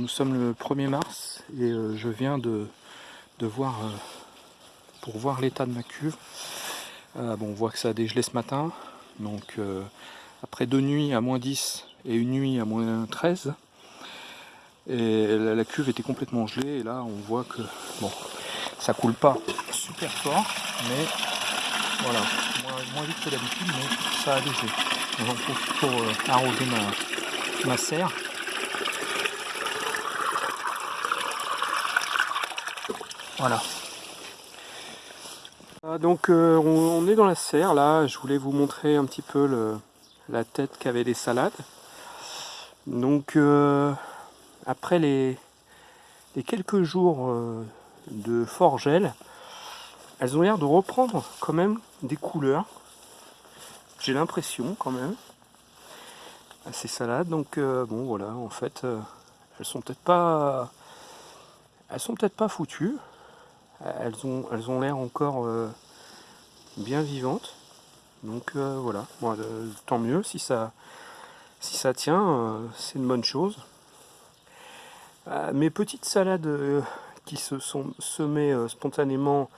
Nous sommes le 1er mars et euh, je viens de, de voir, euh, pour voir l'état de ma cuve. Euh, bon, on voit que ça a dégelé ce matin, donc après deux nuits à moins 10 et une nuit à moins 13, et la, cuve était complètement gelée et là on voit que bon, ça coule pas super fort, mais voilà, moins, vite que d'habitude, mais ça a dégelé. Profite pour arroser ma, ma serre. Voilà. Ah, donc euh, on, est dans la serre là, je voulais vous montrer un petit peu la tête qu'avaient les salades. Donc euh, après les, quelques jours euh, de fort gel, elles ont l'air de reprendre quand même des couleurs. J'ai l'impression quand même à ces salades. Donc bon voilà, en fait, elles sont peut-être pas, elles sont peut-être pas foutues elles ont elles ont l'air encore euh, bien vivantes. Donc euh, voilà. Euh, tant mieux si ça si ça tient c'est une bonne chose. Mes petites salades qui se sont semées spontanément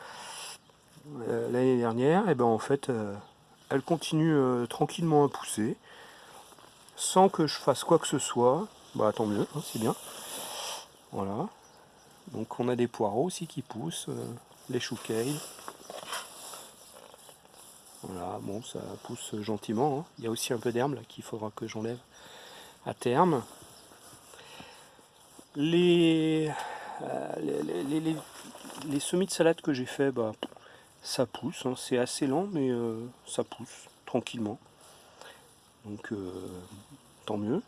l'année dernière et eh ben en fait elles continuent tranquillement à pousser. Sans que je fasse quoi que ce soit. Bah tant mieux hein, c'est bien. Voilà donc on a des poireaux aussi qui poussent, euh, les choux Voilà, bon ça pousse gentiment. Hein. Il y a aussi un peu d'herbe qu'il faudra que j'enlève à terme. Les, euh, les, semis de salade que j'ai fait, bah, ça pousse. Hein. C'est assez lent, mais euh, ça pousse tranquillement. Donc tant mieux.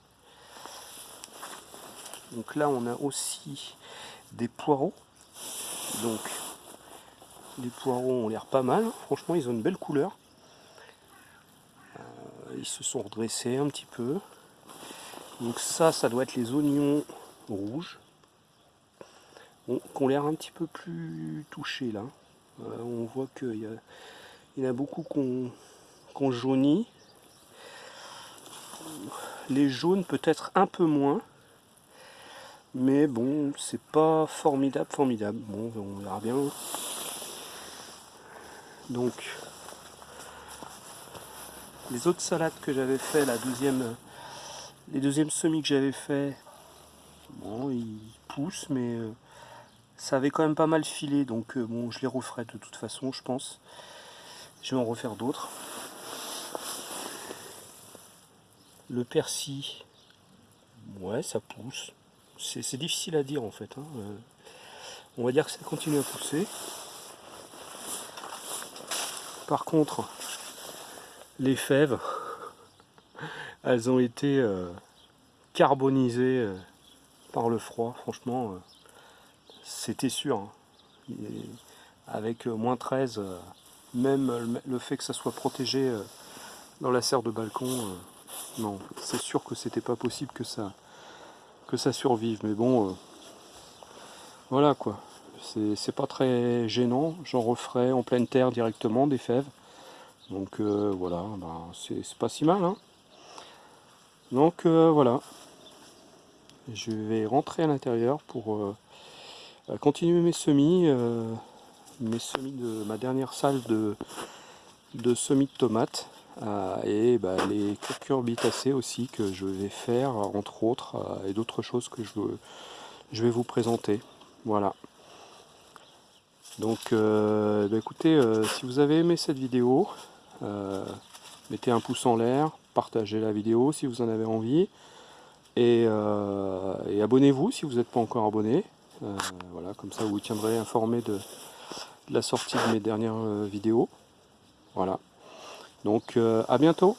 Donc là on a aussi des poireaux. Donc les poireaux ont l'air pas mal, franchement ils ont une belle couleur. Euh, ils se sont redressés un petit peu. Donc ça, ça doit être les oignons rouges. Bon, qui ont l'air un petit peu plus touchés là. Euh, on voit qu'il y, y, en a beaucoup qu'on qu jaunit. Les jaunes peut-être un peu moins. Mais bon, c'est pas formidable, formidable. Bon, on verra bien. Donc, les autres salades que j'avais fait, la deuxième, les deuxièmes semis que j'avais fait, bon, ils poussent, mais euh, ça avait quand même pas mal filé, donc euh, bon, je les referai de toute façon, je pense. Je vais en refaire d'autres. Le persil, ouais, ça pousse c'est difficile à dire en fait. Hein. Euh, on va dire que ça continue à pousser. Par contre, les fèves, elles ont été euh, carbonisées euh, par le froid. Franchement, c'était sûr. Hein. avec moins 13, même le fait que ça soit protégé dans la serre de balcon, non, c'est sûr que c'était pas possible que ça, que ça survive. Mais bon, euh, voilà quoi. C'est pas très gênant. J'en referai en pleine terre directement des fèves. Donc euh, voilà, ben, c'est pas si mal. Hein. Donc euh, voilà. Je vais rentrer à l'intérieur pour continuer mes semis. mes semis de ma dernière salle de, de semis de tomates. Euh, et bah, les cucurbitacées aussi que je vais faire entre autres euh, et d'autres choses que je, je, vais vous présenter. Voilà. Donc euh, bah, écoutez si vous avez aimé cette vidéo mettez un pouce en l'air partagez la vidéo si vous en avez envie et, abonnez-vous si vous n'êtes pas encore abonné. Voilà comme ça vous tiendrez informé de, de la sortie de mes dernières vidéos. Voilà donc euh, à bientôt